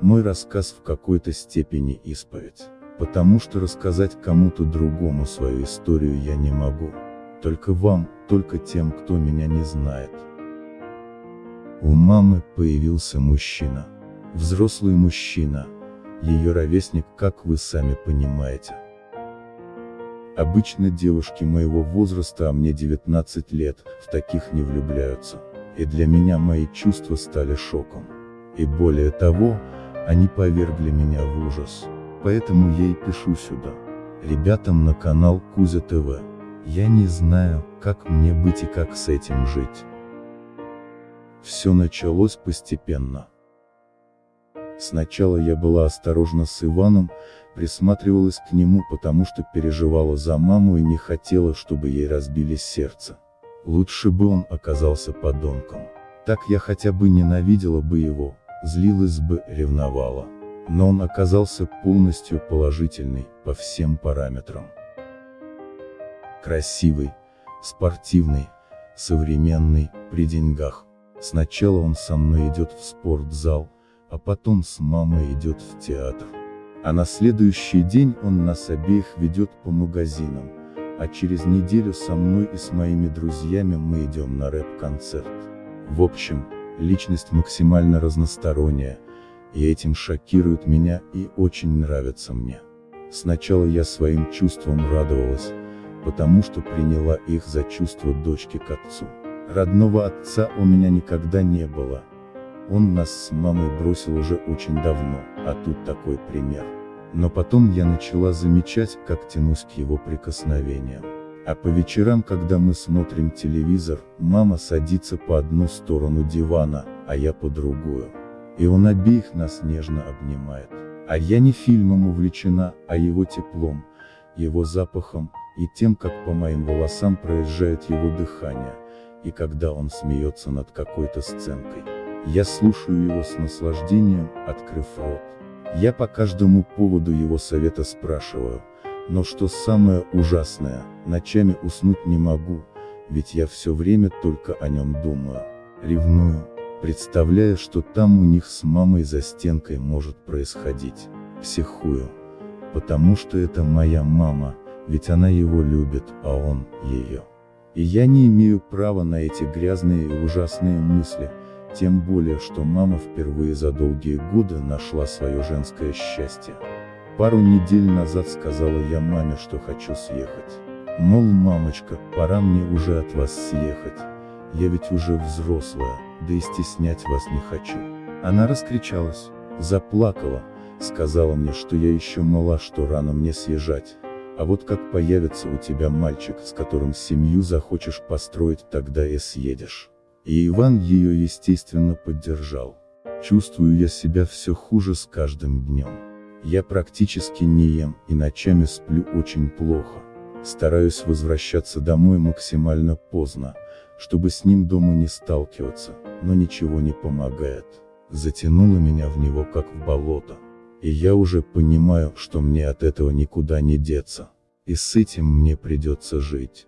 Мой рассказ в какой-то степени исповедь. Потому что рассказать кому-то другому свою историю я не могу. Только вам, только тем, кто меня не знает. У мамы появился мужчина. Взрослый мужчина. Ее ровесник, как вы сами понимаете. Обычно девушки моего возраста, а мне 19 лет, в таких не влюбляются. И для меня мои чувства стали шоком. И более того, они повергли меня в ужас. Поэтому я и пишу сюда. Ребятам на канал Кузя ТВ. Я не знаю, как мне быть и как с этим жить. Все началось постепенно. Сначала я была осторожна с Иваном, присматривалась к нему потому что переживала за маму и не хотела, чтобы ей разбили сердце. Лучше бы он оказался подонком. Так я хотя бы ненавидела бы его, злилась бы, ревновала. Но он оказался полностью положительный, по всем параметрам. Красивый, спортивный, современный, при деньгах. Сначала он со мной идет в спортзал, а потом с мамой идет в театр. А на следующий день он нас обеих ведет по магазинам, а через неделю со мной и с моими друзьями мы идем на рэп-концерт. В общем, личность максимально разносторонняя, и этим шокирует меня и очень нравится мне. Сначала я своим чувствам радовалась, потому что приняла их за чувство дочки к отцу. Родного отца у меня никогда не было. Он нас с мамой бросил уже очень давно, а тут такой пример. Но потом я начала замечать, как тянусь к его прикосновениям. А по вечерам, когда мы смотрим телевизор, мама садится по одну сторону дивана, а я по другую. И он обеих нас нежно обнимает. А я не фильмом увлечена, а его теплом, его запахом, и тем, как по моим волосам проезжает его дыхание, и когда он смеется над какой-то сценкой. Я слушаю его с наслаждением, открыв рот. Я по каждому поводу его совета спрашиваю, но что самое ужасное, ночами уснуть не могу, ведь я все время только о нем думаю. Ревную, представляя, что там у них с мамой за стенкой может происходить. Психую. Потому что это моя мама, ведь она его любит, а он, ее. И я не имею права на эти грязные и ужасные мысли, тем более, что мама впервые за долгие годы нашла свое женское счастье. Пару недель назад сказала я маме, что хочу съехать. Мол, мамочка, пора мне уже от вас съехать. Я ведь уже взрослая, да и стеснять вас не хочу. Она раскричалась, заплакала, сказала мне, что я еще мала, что рано мне съезжать. А вот как появится у тебя мальчик, с которым семью захочешь построить, тогда и съедешь. И Иван ее естественно поддержал. Чувствую я себя все хуже с каждым днем. Я практически не ем, и ночами сплю очень плохо. Стараюсь возвращаться домой максимально поздно, чтобы с ним дома не сталкиваться, но ничего не помогает. Затянуло меня в него как в болото. И я уже понимаю, что мне от этого никуда не деться. И с этим мне придется жить.